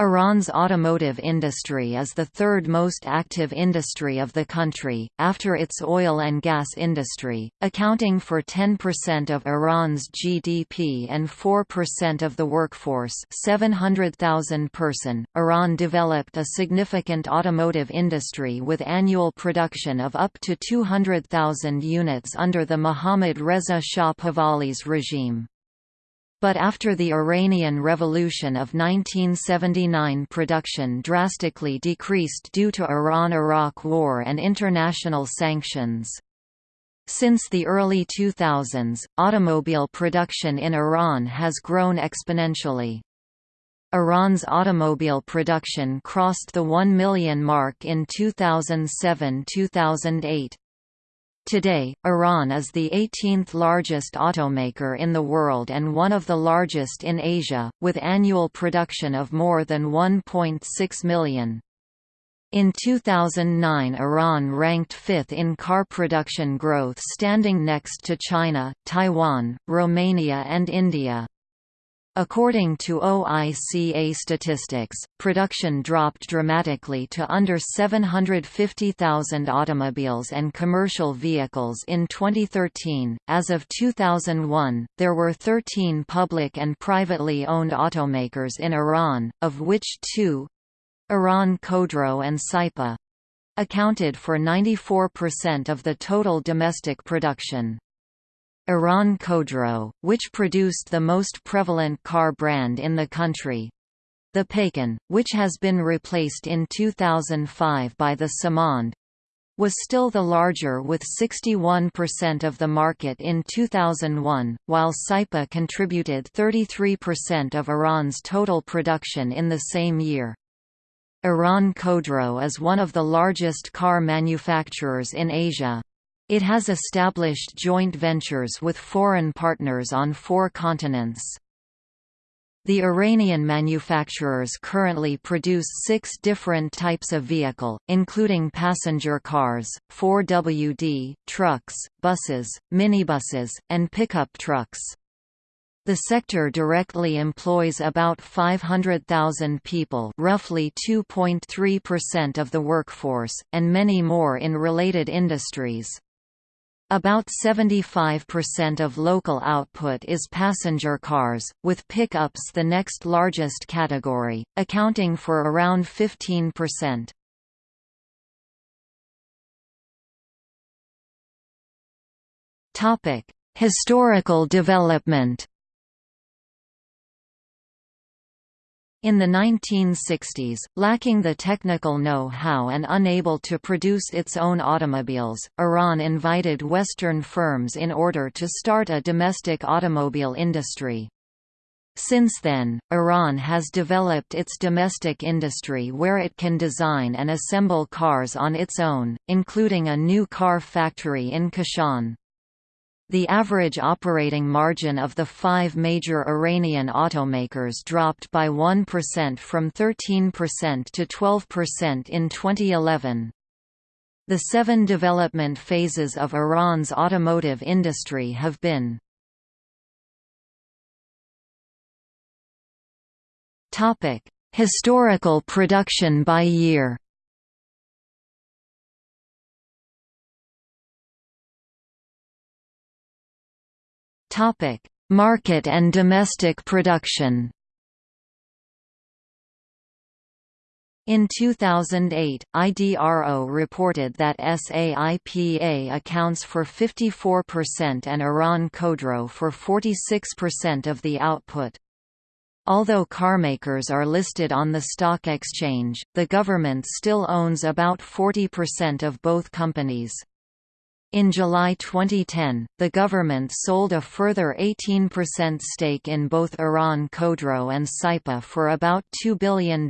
Iran's automotive industry is the third most active industry of the country, after its oil and gas industry, accounting for 10% of Iran's GDP and 4% of the workforce 700,000 person. Iran developed a significant automotive industry with annual production of up to 200,000 units under the Mohammad Reza Shah Pahlavi's regime. But after the Iranian Revolution of 1979 production drastically decreased due to Iran–Iraq War and international sanctions. Since the early 2000s, automobile production in Iran has grown exponentially. Iran's automobile production crossed the 1 million mark in 2007–2008. Today, Iran is the 18th largest automaker in the world and one of the largest in Asia, with annual production of more than 1.6 million. In 2009 Iran ranked fifth in car production growth standing next to China, Taiwan, Romania and India. According to OICA statistics, production dropped dramatically to under 750,000 automobiles and commercial vehicles in 2013. As of 2001, there were 13 public and privately owned automakers in Iran, of which two Iran Khodro and Saipa accounted for 94% of the total domestic production. Iran Khodro, which produced the most prevalent car brand in the country. The Paykan, which has been replaced in 2005 by the Samand, was still the larger with 61% of the market in 2001, while Saipa contributed 33% of Iran's total production in the same year. Iran Khodro is one of the largest car manufacturers in Asia. It has established joint ventures with foreign partners on four continents. The Iranian manufacturers currently produce six different types of vehicle, including passenger cars, 4WD, trucks, buses, minibuses, and pickup trucks. The sector directly employs about 500,000 people roughly 2.3% of the workforce, and many more in related industries. About 75% of local output is passenger cars, with pickups the next largest category, accounting for around 15%. Historical development In the 1960s, lacking the technical know-how and unable to produce its own automobiles, Iran invited Western firms in order to start a domestic automobile industry. Since then, Iran has developed its domestic industry where it can design and assemble cars on its own, including a new car factory in Kashan. The average operating margin of the five major Iranian automakers dropped by 1% from 13% to 12% in 2011. The seven development phases of Iran's automotive industry have been Historical production by year Market and domestic production. In 2008, IDRO reported that SAIPA accounts for 54% and Iran Khodro for 46% of the output. Although carmakers are listed on the stock exchange, the government still owns about 40% of both companies. In July 2010, the government sold a further 18% stake in both Iran Khodro and Saipa for about $2 billion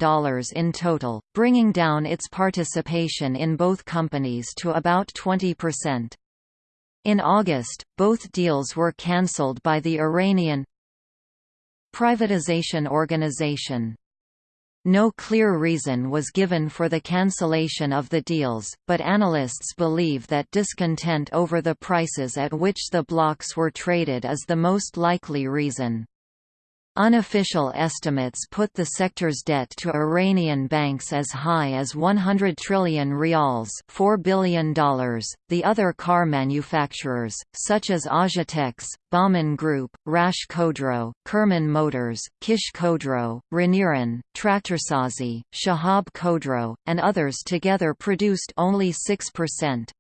in total, bringing down its participation in both companies to about 20%. In August, both deals were cancelled by the Iranian Privatization Organization no clear reason was given for the cancellation of the deals, but analysts believe that discontent over the prices at which the blocks were traded is the most likely reason. Unofficial estimates put the sector's debt to Iranian banks as high as 100 trillion rials $4 billion. The other car manufacturers, such as Ajatex, Bahman Group, Rash Khodro, Kerman Motors, Kish Khodro, Reniran, Traktorsazi, Shahab Khodro, and others together produced only 6%.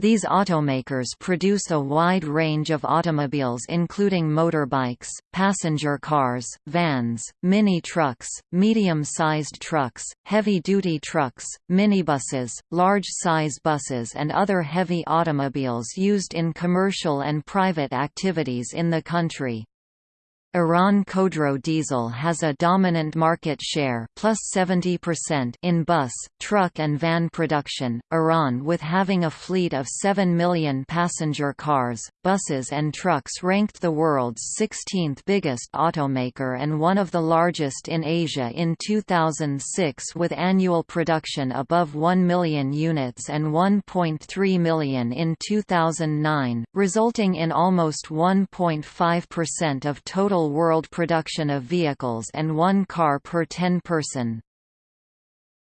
These automakers produce a wide range of automobiles including motorbikes, passenger cars, vans, mini-trucks, medium-sized trucks, heavy-duty trucks, minibuses, large-size buses and other heavy automobiles used in commercial and private activities in the country. Iran Khodro Diesel has a dominant market share plus 70% in bus, truck and van production. Iran with having a fleet of 7 million passenger cars, buses and trucks ranked the world's 16th biggest automaker and one of the largest in Asia in 2006 with annual production above 1 million units and 1.3 million in 2009, resulting in almost 1.5% of total world production of vehicles and one car per 10 person.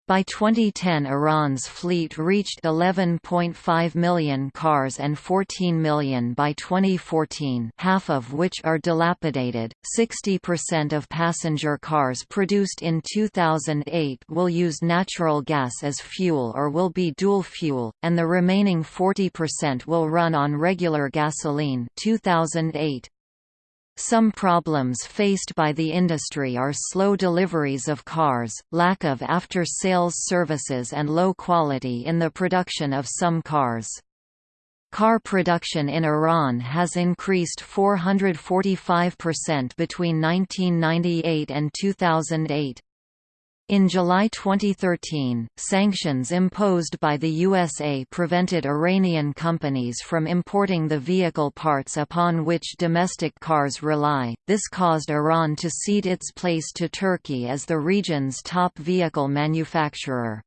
By 2010 Iran's fleet reached 11.5 million cars and 14 million by 2014 half of which are dilapidated. 60% of passenger cars produced in 2008 will use natural gas as fuel or will be dual fuel, and the remaining 40% will run on regular gasoline 2008. Some problems faced by the industry are slow deliveries of cars, lack of after-sales services and low quality in the production of some cars. Car production in Iran has increased 445% between 1998 and 2008. In July 2013, sanctions imposed by the USA prevented Iranian companies from importing the vehicle parts upon which domestic cars rely. This caused Iran to cede its place to Turkey as the region's top vehicle manufacturer.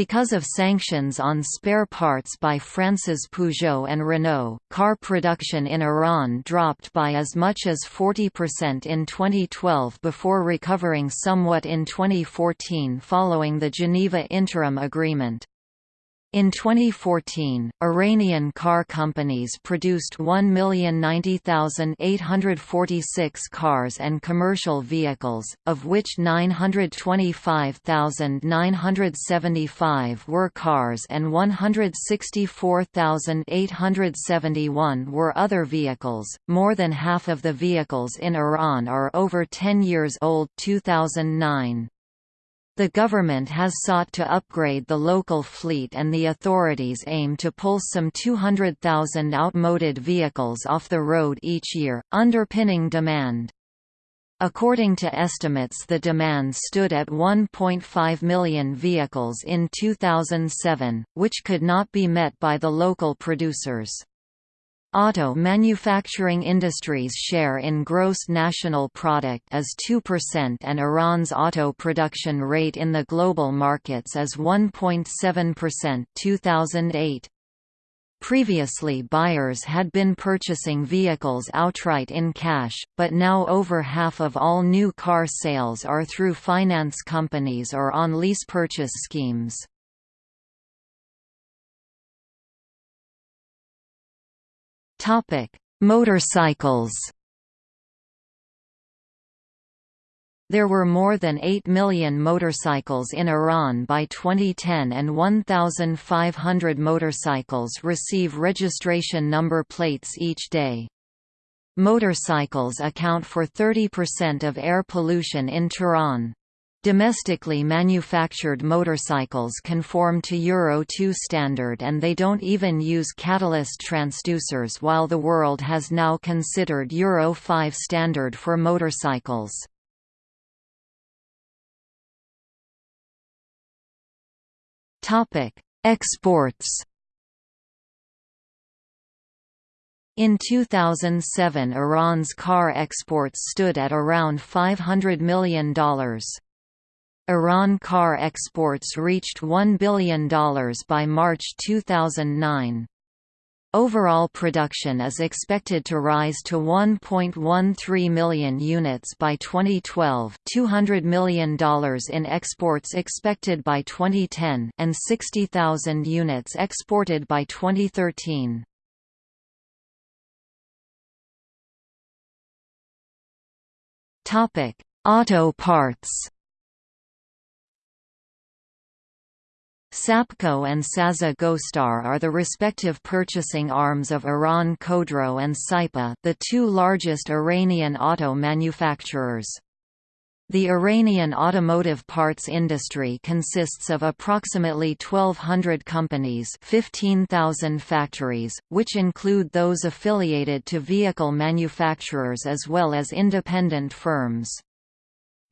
Because of sanctions on spare parts by France's Peugeot and Renault, car production in Iran dropped by as much as 40% in 2012 before recovering somewhat in 2014 following the Geneva Interim Agreement. In 2014, Iranian car companies produced 1,090,846 cars and commercial vehicles, of which 925,975 were cars and 164,871 were other vehicles. More than half of the vehicles in Iran are over 10 years old 2009. The government has sought to upgrade the local fleet and the authorities aim to pull some 200,000 outmoded vehicles off the road each year, underpinning demand. According to estimates the demand stood at 1.5 million vehicles in 2007, which could not be met by the local producers. Auto manufacturing industry's share in gross national product is 2% and Iran's auto production rate in the global markets is 1.7% 2008. Previously buyers had been purchasing vehicles outright in cash, but now over half of all new car sales are through finance companies or on lease purchase schemes. Topic: Motorcycles. There were more than 8 million motorcycles in Iran by 2010 and 1,500 motorcycles receive registration number plates each day. Motorcycles account for 30% of air pollution in Tehran. Domestically manufactured motorcycles conform to Euro 2 standard and they don't even use catalyst transducers while the world has now considered Euro 5 standard for motorcycles. Exports In 2007 Iran's car exports stood at around $500 million. Iran car exports reached $1 billion by March 2009. Overall production is expected to rise to 1.13 million units by 2012 $200 million in exports expected by 2010 and 60,000 units exported by 2013. Auto parts Sapco and Sasa Gostar are the respective purchasing arms of Iran Khodro and Saipa the two largest Iranian auto manufacturers. The Iranian automotive parts industry consists of approximately 1,200 companies 15,000 factories, which include those affiliated to vehicle manufacturers as well as independent firms.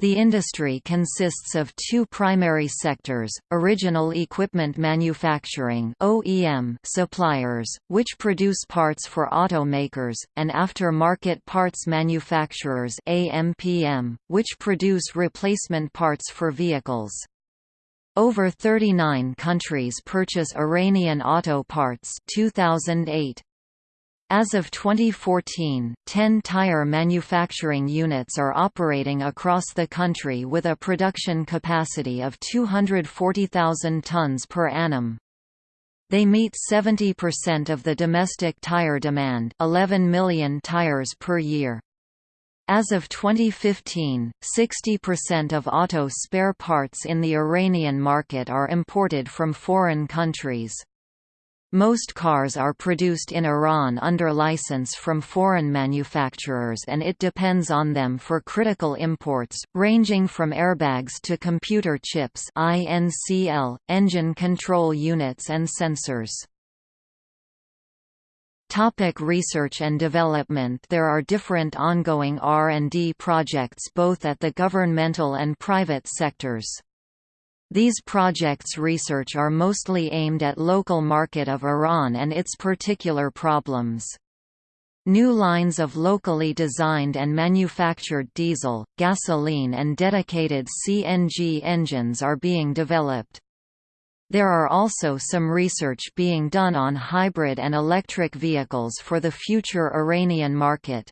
The industry consists of two primary sectors, original equipment manufacturing OEM suppliers, which produce parts for automakers, and after-market parts manufacturers AMPM, which produce replacement parts for vehicles. Over 39 countries purchase Iranian auto parts 2008. As of 2014, 10 tire manufacturing units are operating across the country with a production capacity of 240,000 tons per annum. They meet 70% of the domestic tire demand 11 million tires per year. As of 2015, 60% of auto spare parts in the Iranian market are imported from foreign countries. Most cars are produced in Iran under license from foreign manufacturers and it depends on them for critical imports, ranging from airbags to computer chips INCL, engine control units and sensors. Topic research and development There are different ongoing R&D projects both at the governmental and private sectors. These projects research are mostly aimed at local market of Iran and its particular problems. New lines of locally designed and manufactured diesel, gasoline and dedicated CNG engines are being developed. There are also some research being done on hybrid and electric vehicles for the future Iranian market.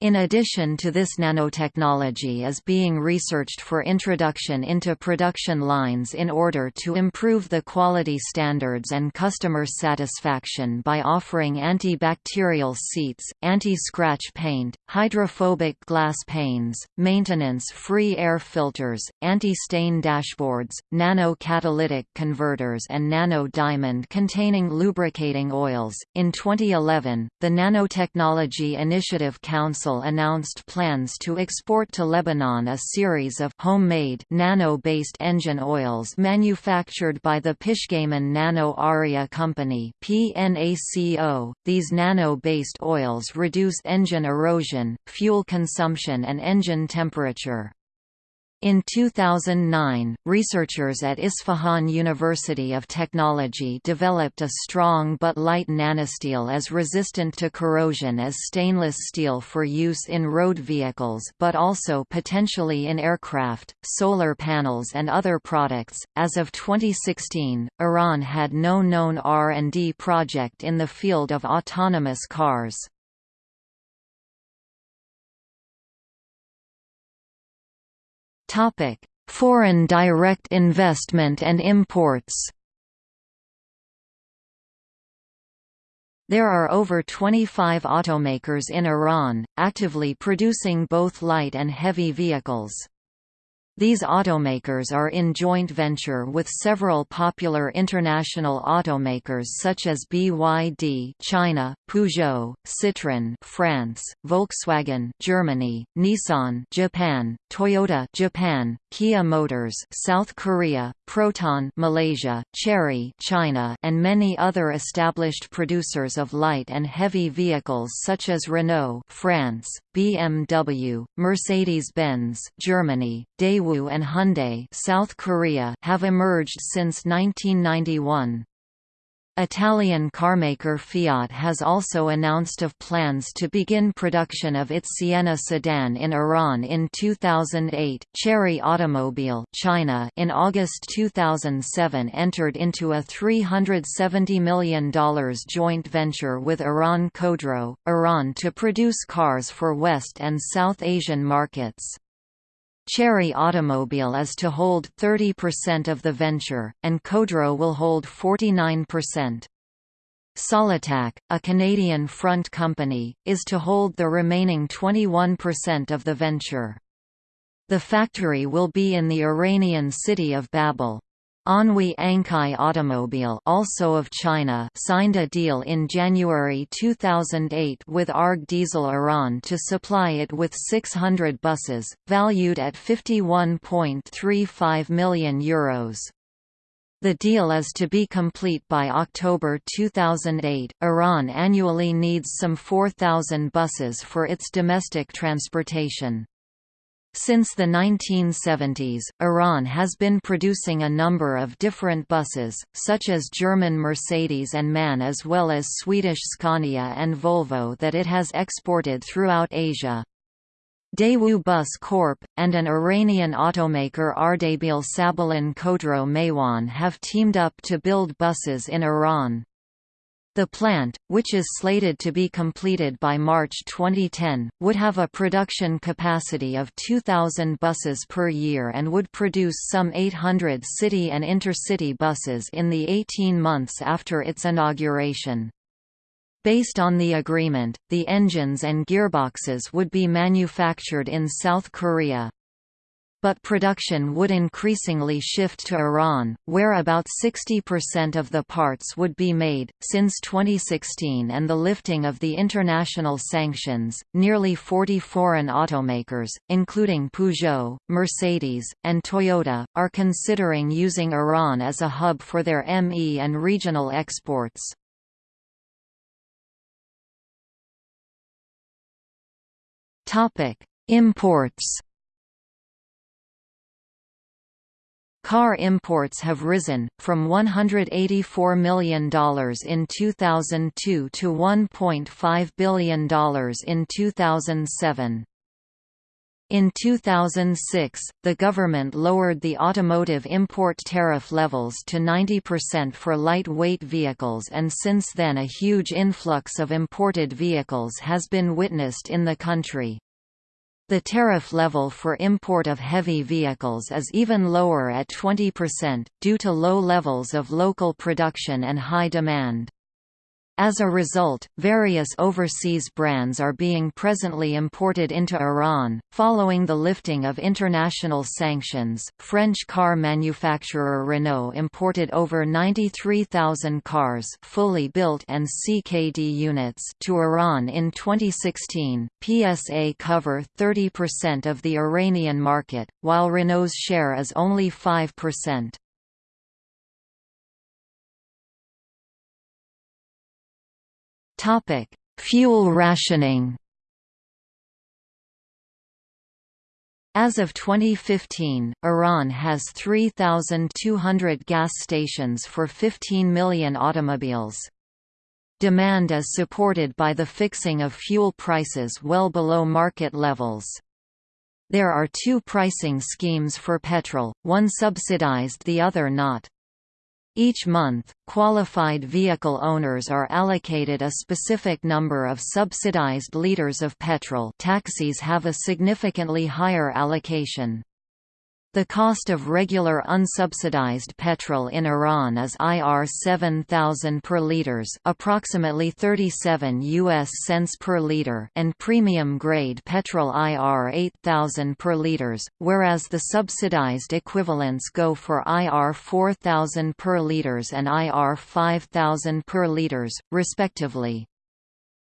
In addition to this nanotechnology is being researched for introduction into production lines in order to improve the quality standards and customer satisfaction by offering antibacterial seats, anti-scratch paint, hydrophobic glass panes, maintenance-free air filters, anti-stain dashboards, nano-catalytic converters and nano-diamond containing lubricating oils. In 2011, the Nanotechnology Initiative Council Council announced plans to export to Lebanon a series of homemade nano-based engine oils manufactured by the Pishgaiman Nano Aria Company (PNACO). These nano-based oils reduce engine erosion, fuel consumption and engine temperature. In 2009, researchers at Isfahan University of Technology developed a strong but light nanosteel as resistant to corrosion as stainless steel for use in road vehicles but also potentially in aircraft, solar panels and other products. As of 2016, Iran had no known R&D project in the field of autonomous cars. Topic: Foreign direct investment and imports. There are over 25 automakers in Iran, actively producing both light and heavy vehicles. These automakers are in joint venture with several popular international automakers such as BYD China, Peugeot, Citroën France, Volkswagen Germany, Nissan Japan, Toyota Japan, Kia Motors South Korea, Proton Malaysia, Chery China, and many other established producers of light and heavy vehicles such as Renault France, BMW, Mercedes-Benz Germany, Daewoo and Hyundai South Korea have emerged since 1991. Italian carmaker Fiat has also announced of plans to begin production of its Siena sedan in Iran in 2008. Chery Automobile China in August 2007 entered into a $370 million joint venture with Iran Khodro, Iran to produce cars for West and South Asian markets. Chery Automobile is to hold 30% of the venture, and Khodro will hold 49%. Solitac, a Canadian front company, is to hold the remaining 21% of the venture. The factory will be in the Iranian city of Babol. Anhui Ankai Automobile also of China signed a deal in January 2008 with Arg Diesel Iran to supply it with 600 buses, valued at €51.35 million. Euros. The deal is to be complete by October 2008. Iran annually needs some 4,000 buses for its domestic transportation. Since the 1970s, Iran has been producing a number of different buses, such as German Mercedes and MAN as well as Swedish Scania and Volvo that it has exported throughout Asia. Daewoo Bus Corp. and an Iranian automaker Ardabil Sabalin Khodro Maywan have teamed up to build buses in Iran. The plant, which is slated to be completed by March 2010, would have a production capacity of 2,000 buses per year and would produce some 800 city and intercity buses in the 18 months after its inauguration. Based on the agreement, the engines and gearboxes would be manufactured in South Korea, but production would increasingly shift to Iran, where about 60% of the parts would be made. Since 2016 and the lifting of the international sanctions, nearly 40 foreign automakers, including Peugeot, Mercedes, and Toyota, are considering using Iran as a hub for their ME and regional exports. Imports Car imports have risen, from $184 million in 2002 to $1.5 billion in 2007. In 2006, the government lowered the automotive import tariff levels to 90% for lightweight vehicles and since then a huge influx of imported vehicles has been witnessed in the country. The tariff level for import of heavy vehicles is even lower at 20%, due to low levels of local production and high demand. As a result, various overseas brands are being presently imported into Iran. Following the lifting of international sanctions, French car manufacturer Renault imported over 93,000 cars, fully built and CKD units, to Iran in 2016. PSA cover 30% of the Iranian market, while Renault's share is only 5%. Topic: Fuel rationing. As of 2015, Iran has 3,200 gas stations for 15 million automobiles. Demand is supported by the fixing of fuel prices well below market levels. There are two pricing schemes for petrol, one subsidized the other not. Each month, qualified vehicle owners are allocated a specific number of subsidized liters of petrol taxis have a significantly higher allocation. The cost of regular unsubsidized petrol in Iran is IR 7000 per liters, approximately 37 US cents per liter, and premium grade petrol IR 8000 per liters, whereas the subsidized equivalents go for IR 4000 per liters and IR 5000 per liters, respectively.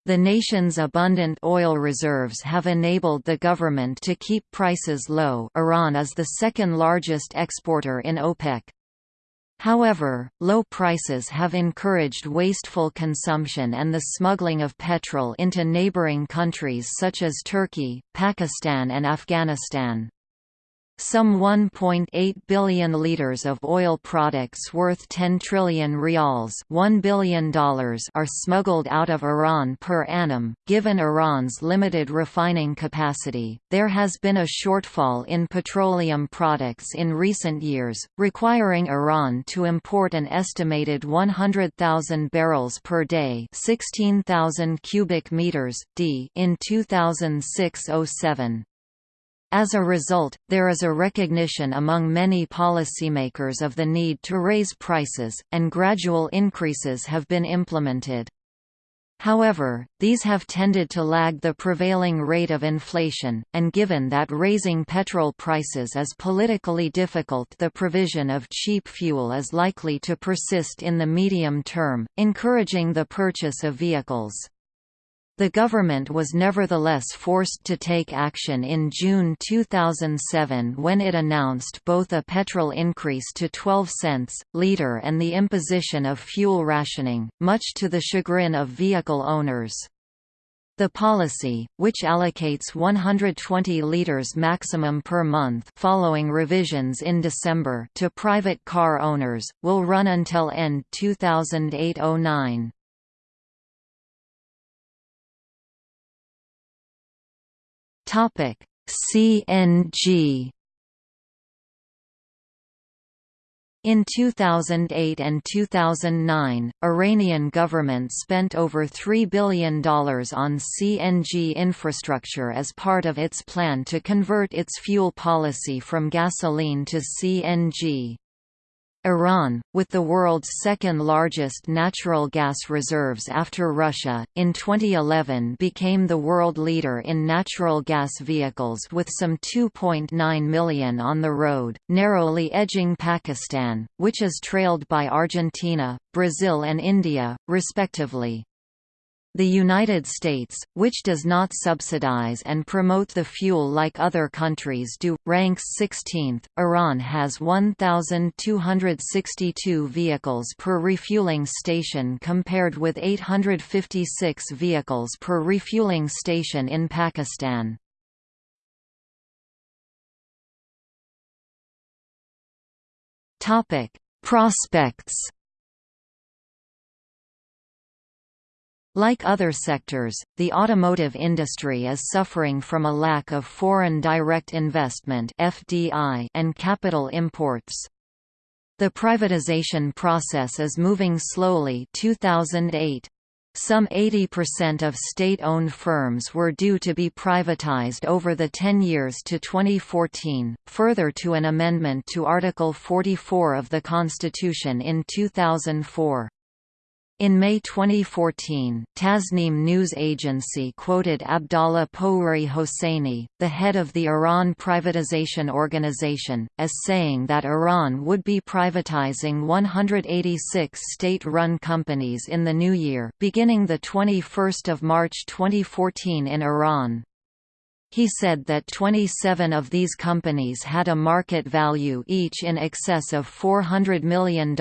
The nation's abundant oil reserves have enabled the government to keep prices low Iran is the second largest exporter in OPEC. However, low prices have encouraged wasteful consumption and the smuggling of petrol into neighboring countries such as Turkey, Pakistan and Afghanistan. Some 1.8 billion liters of oil products worth 10 trillion rials $1 billion are smuggled out of Iran per annum. Given Iran's limited refining capacity, there has been a shortfall in petroleum products in recent years, requiring Iran to import an estimated 100,000 barrels per day 16,000 cubic meters, d in 2006–07. As a result, there is a recognition among many policymakers of the need to raise prices, and gradual increases have been implemented. However, these have tended to lag the prevailing rate of inflation, and given that raising petrol prices is politically difficult the provision of cheap fuel is likely to persist in the medium term, encouraging the purchase of vehicles. The government was nevertheless forced to take action in June 2007 when it announced both a petrol increase to 12 cents, litre and the imposition of fuel rationing, much to the chagrin of vehicle owners. The policy, which allocates 120 litres maximum per month following revisions in December to private car owners, will run until end 2008–09. Topic: CNG In 2008 and 2009, Iranian government spent over $3 billion on CNG infrastructure as part of its plan to convert its fuel policy from gasoline to CNG. Iran, with the world's second-largest natural gas reserves after Russia, in 2011 became the world leader in natural gas vehicles with some 2.9 million on the road, narrowly edging Pakistan, which is trailed by Argentina, Brazil and India, respectively. The United States, which does not subsidize and promote the fuel like other countries do, ranks 16th. Iran has 1,262 vehicles per refueling station compared with 856 vehicles per refueling station in Pakistan. Prospects Like other sectors, the automotive industry is suffering from a lack of foreign direct investment (FDI) and capital imports. The privatization process is moving slowly 2008. Some 80% of state-owned firms were due to be privatized over the 10 years to 2014, further to an amendment to Article 44 of the Constitution in 2004. In May 2014, Tasnim news agency quoted Abdallah Pouri Hosseini, the head of the Iran Privatization Organization, as saying that Iran would be privatizing 186 state-run companies in the new year, beginning 21 March 2014 in Iran. He said that 27 of these companies had a market value each in excess of $400 million.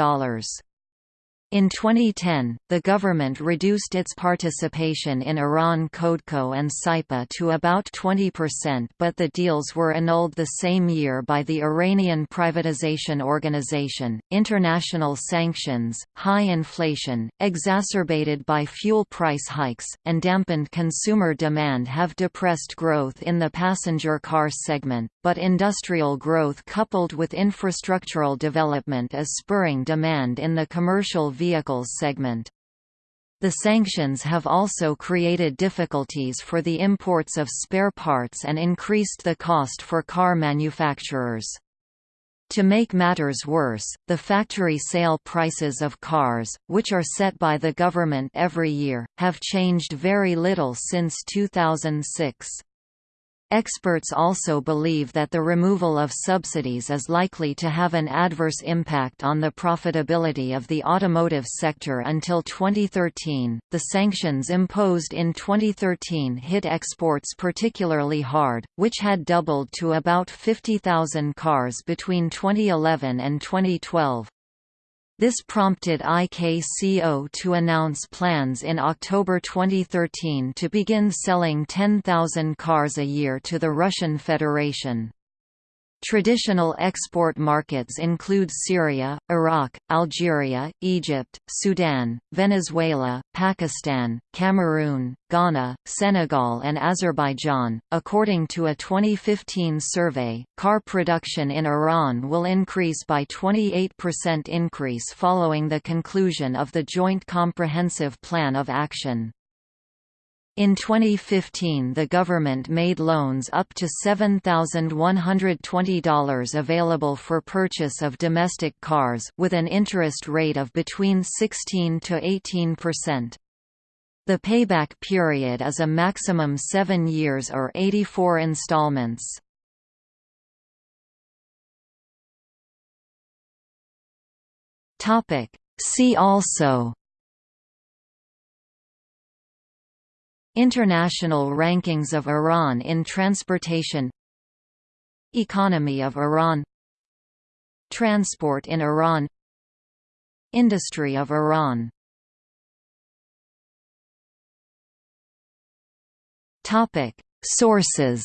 In 2010, the government reduced its participation in Iran Khodro and Saipa to about 20% but the deals were annulled the same year by the Iranian Privatization Organization. International sanctions, high inflation, exacerbated by fuel price hikes, and dampened consumer demand have depressed growth in the passenger car segment, but industrial growth coupled with infrastructural development is spurring demand in the commercial vehicles segment. The sanctions have also created difficulties for the imports of spare parts and increased the cost for car manufacturers. To make matters worse, the factory sale prices of cars, which are set by the government every year, have changed very little since 2006. Experts also believe that the removal of subsidies is likely to have an adverse impact on the profitability of the automotive sector until 2013. The sanctions imposed in 2013 hit exports particularly hard, which had doubled to about 50,000 cars between 2011 and 2012. This prompted IKCO to announce plans in October 2013 to begin selling 10,000 cars a year to the Russian Federation. Traditional export markets include Syria, Iraq, Algeria, Egypt, Sudan, Venezuela, Pakistan, Cameroon, Ghana, Senegal, and Azerbaijan. According to a 2015 survey, car production in Iran will increase by 28% increase following the conclusion of the Joint Comprehensive Plan of Action. In 2015 the government made loans up to $7,120 available for purchase of domestic cars with an interest rate of between 16 to 18%. The payback period is a maximum 7 years or 84 installments. See also International rankings of Iran in transportation. Economy of Iran. Transport in Iran. Industry of Iran. Sources.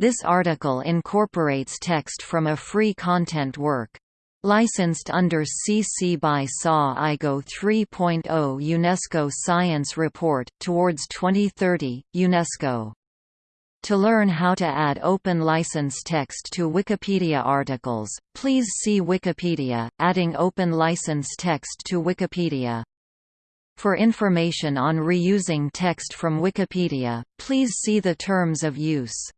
This article incorporates text from a free content work. Licensed under CC by SA IGO 3.0 UNESCO Science Report, Towards 2030, UNESCO. To learn how to add open license text to Wikipedia articles, please see Wikipedia, adding open license text to Wikipedia. For information on reusing text from Wikipedia, please see the terms of use.